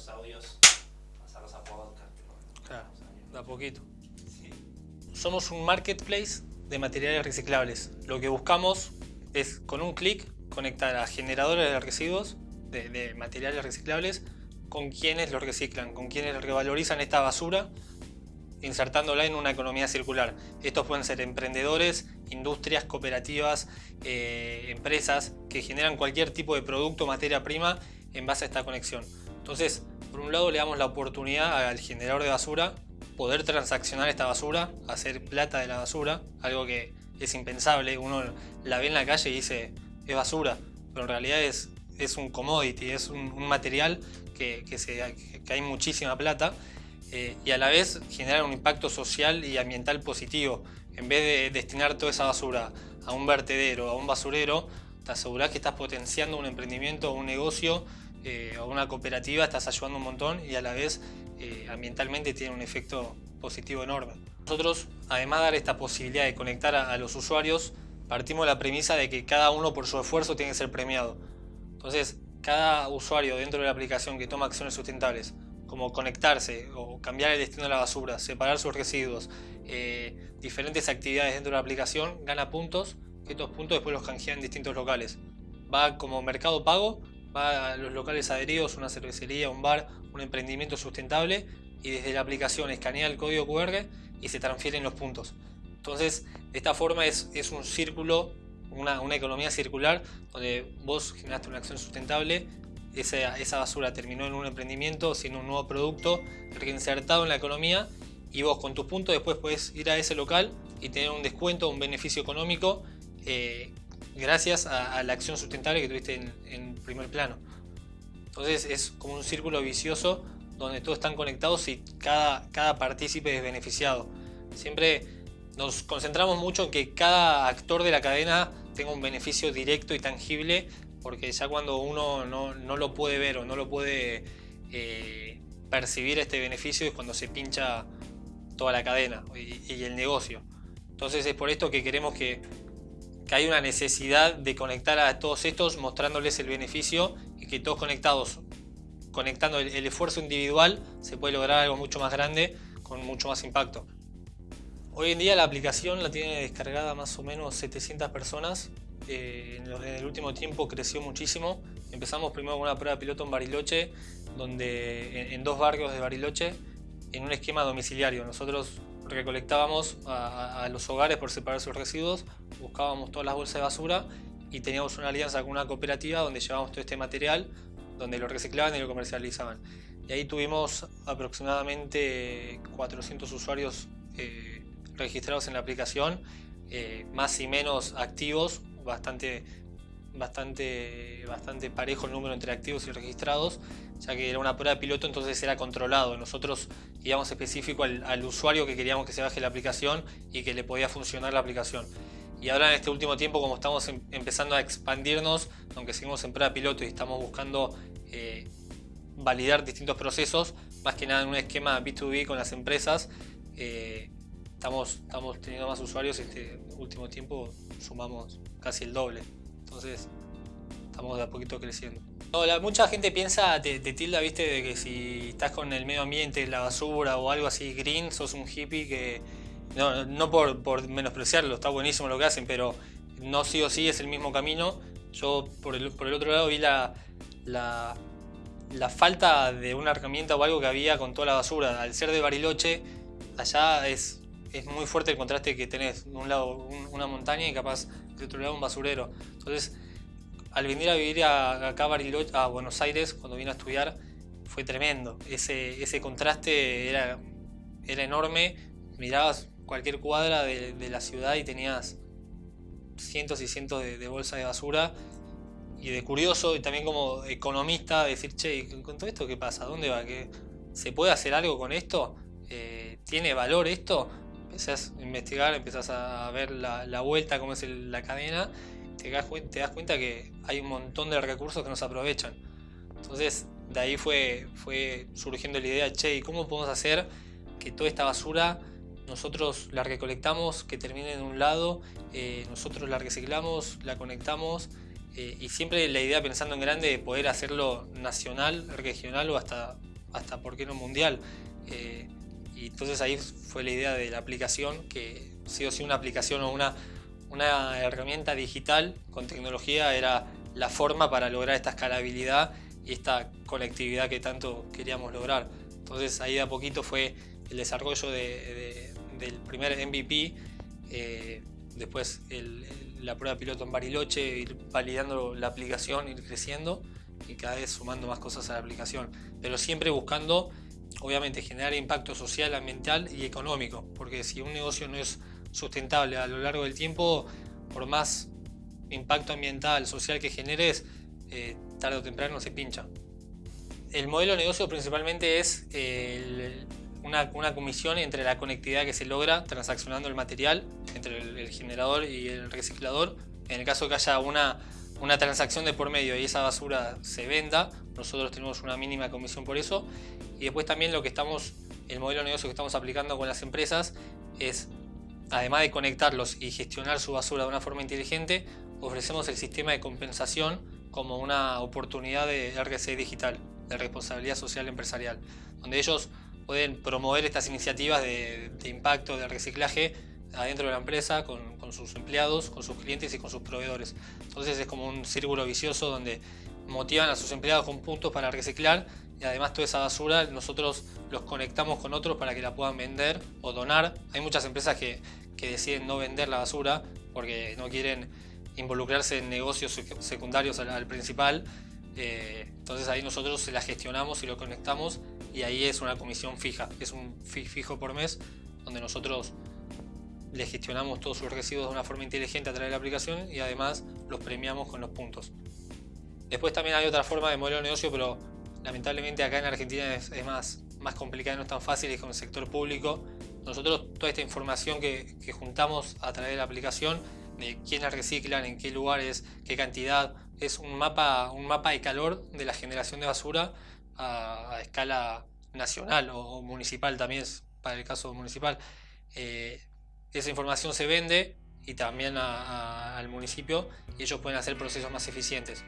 los audios, pasarlos a podcast. Claro, de a poquito. Somos un marketplace de materiales reciclables. Lo que buscamos es con un clic conectar a generadores de residuos de, materiales reciclables con quienes los reciclan, con quienes revalorizan esta basura insertándola en una economía circular. Estos pueden ser emprendedores, industrias, cooperativas, eh, empresas que generan cualquier tipo de producto materia prima en base a esta conexión. Entonces, por un lado le damos la oportunidad al generador de basura poder transaccionar esta basura, hacer plata de la basura, algo que es impensable. Uno la ve en la calle y dice, es basura, pero en realidad es, es un commodity, es un, material que, que, se, hay muchísima plata eh, y a la vez generar un impacto social y ambiental positivo. En vez de destinar toda esa basura a un vertedero, a un basurero, te aseguras que estás potenciando un emprendimiento, un negocio eh, o una cooperativa, estás ayudando un montón y a la vez eh, ambientalmente tiene un efecto positivo enorme. Nosotros, además de dar esta posibilidad de conectar a, los usuarios, partimos de la premisa de que cada uno por su esfuerzo tiene que ser premiado. Entonces, cada usuario dentro de la aplicación que toma acciones sustentables, como conectarse o cambiar el destino de la basura, separar sus residuos, eh, diferentes actividades dentro de la aplicación, gana puntos, que estos puntos después los canjean en distintos locales. Va como mercado pago, va a los locales adheridos, una cervecería, un bar, un emprendimiento sustentable y desde la aplicación escanea el código QR y se transfieren los puntos. Entonces, de esta forma es, es un círculo, una, una, economía circular donde vos generaste una acción sustentable, esa, esa basura terminó en un emprendimiento, siendo un nuevo producto reinsertado en la economía y vos con tus puntos después puedes ir a ese local y tener un descuento, un beneficio económico eh, gracias a, la acción sustentable que tuviste en, primer plano. Entonces es como un círculo vicioso donde todos están conectados y cada, cada partícipe es beneficiado. Siempre nos concentramos mucho en que cada actor de la cadena tenga un beneficio directo y tangible porque ya cuando uno no, no lo puede ver o no lo puede eh, percibir este beneficio es cuando se pincha toda la cadena y, el negocio. Entonces es por esto que queremos que, que hay una necesidad de conectar a todos estos mostrándoles el beneficio y que todos conectados conectando el, esfuerzo individual se puede lograr algo mucho más grande con mucho más impacto. Hoy en día la aplicación la tiene descargada más o menos 700 personas. Eh, en, el último tiempo creció muchísimo. Empezamos primero con una prueba piloto en Bariloche, donde en, dos barrios de Bariloche, en un esquema domiciliario. Nosotros recolectábamos a, a, los hogares por separar sus residuos, buscábamos todas las bolsas de basura y teníamos una alianza con una cooperativa donde llevábamos todo este material donde lo reciclaban y lo comercializaban. Y ahí tuvimos aproximadamente 400 usuarios eh, registrados en la aplicación, eh, más y menos activos, bastante, bastante, bastante parejo el número entre activos y registrados, ya que era una prueba piloto, entonces era controlado. Nosotros íbamos específico al, usuario que queríamos que se baje la aplicación y que le podía funcionar la aplicación. Y ahora en este último tiempo, como estamos em, empezando a expandirnos, aunque seguimos en prueba piloto y estamos buscando eh, validar distintos procesos, más que nada en un esquema B2B con las empresas. Eh, estamos, estamos teniendo más usuarios este último tiempo sumamos casi el doble. Entonces estamos de a poquito creciendo. mucha gente piensa, te, tilda, viste, de que si estás con el medio ambiente, la basura o algo así green, sos un hippie que... No, no por, por menospreciarlo, está buenísimo lo que hacen, pero no sí o sí es el mismo camino. Yo por el, por el otro lado vi la, la, falta de una herramienta o algo que había con toda la basura. Al ser de Bariloche, allá es, es muy fuerte el contraste que tenés. De un lado una montaña y capaz de otro lado un basurero. Entonces, al venir a vivir acá a, Bariloche, a Buenos Aires, cuando vine a estudiar, fue tremendo. Ese, ese contraste era, era enorme. Mirabas cualquier cuadra de, la ciudad y tenías cientos y cientos de, de bolsas de basura y de curioso y también como economista decir, che, ¿con todo esto qué pasa? ¿Dónde va? ¿Qué, ¿Se puede hacer algo con esto? Eh, ¿Tiene valor esto? Empezás a investigar, empezás a ver la, vuelta, cómo es la cadena, te das, te das cuenta que hay un montón de recursos que no se aprovechan. Entonces, de ahí fue, fue surgiendo la idea, che, ¿y cómo podemos hacer que toda esta basura nosotros la recolectamos, que termine en un lado, eh, nosotros la reciclamos, la conectamos eh, y siempre la idea pensando en grande de poder hacerlo nacional, regional o hasta hasta por qué no mundial. Eh, y entonces ahí fue la idea de la aplicación, que sí o sí una aplicación o una, una herramienta digital con tecnología era la forma para lograr esta escalabilidad y esta conectividad que tanto queríamos lograr. Entonces ahí de a poquito fue el desarrollo del primer MVP, eh, después la prueba piloto en Bariloche, ir validando la aplicación, ir creciendo y cada vez sumando más cosas a la aplicación, pero siempre buscando obviamente generar impacto social, ambiental y económico, porque si un negocio no es sustentable a lo largo del tiempo, por más impacto ambiental, social que generes, eh, tarde o temprano se pincha. El modelo de negocio principalmente es una, comisión entre la conectividad que se logra transaccionando el material entre el, generador y el reciclador. En el caso que haya una, una transacción de por medio y esa basura se venda, nosotros tenemos una mínima comisión por eso. Y después también lo que estamos, el modelo de negocio que estamos aplicando con las empresas es, además de conectarlos y gestionar su basura de una forma inteligente, ofrecemos el sistema de compensación como una oportunidad de RC digital, de responsabilidad social empresarial, donde ellos pueden promover estas iniciativas de, impacto, de reciclaje adentro de la empresa, con, con, sus empleados, con sus clientes y con sus proveedores. Entonces es como un círculo vicioso donde motivan a sus empleados con puntos para reciclar y además toda esa basura nosotros los conectamos con otros para que la puedan vender o donar. Hay muchas empresas que, que deciden no vender la basura porque no quieren involucrarse en negocios secundarios al, principal. Eh, entonces ahí nosotros se la gestionamos y lo conectamos y ahí es una comisión fija, es un fijo por mes donde nosotros le gestionamos todos sus residuos de una forma inteligente a través de la aplicación y además los premiamos con los puntos. Después también hay otra forma de modelo de negocio, pero lamentablemente acá en Argentina es, más, más no es tan fácil, es con el sector público. Nosotros toda esta información que, juntamos a través de la aplicación de quiénes reciclan, en qué lugares, qué cantidad. Es un mapa, un mapa de calor de la generación de basura a, escala nacional o, municipal también para el caso municipal. Eh, esa información se vende y también al municipio y ellos pueden hacer procesos más eficientes.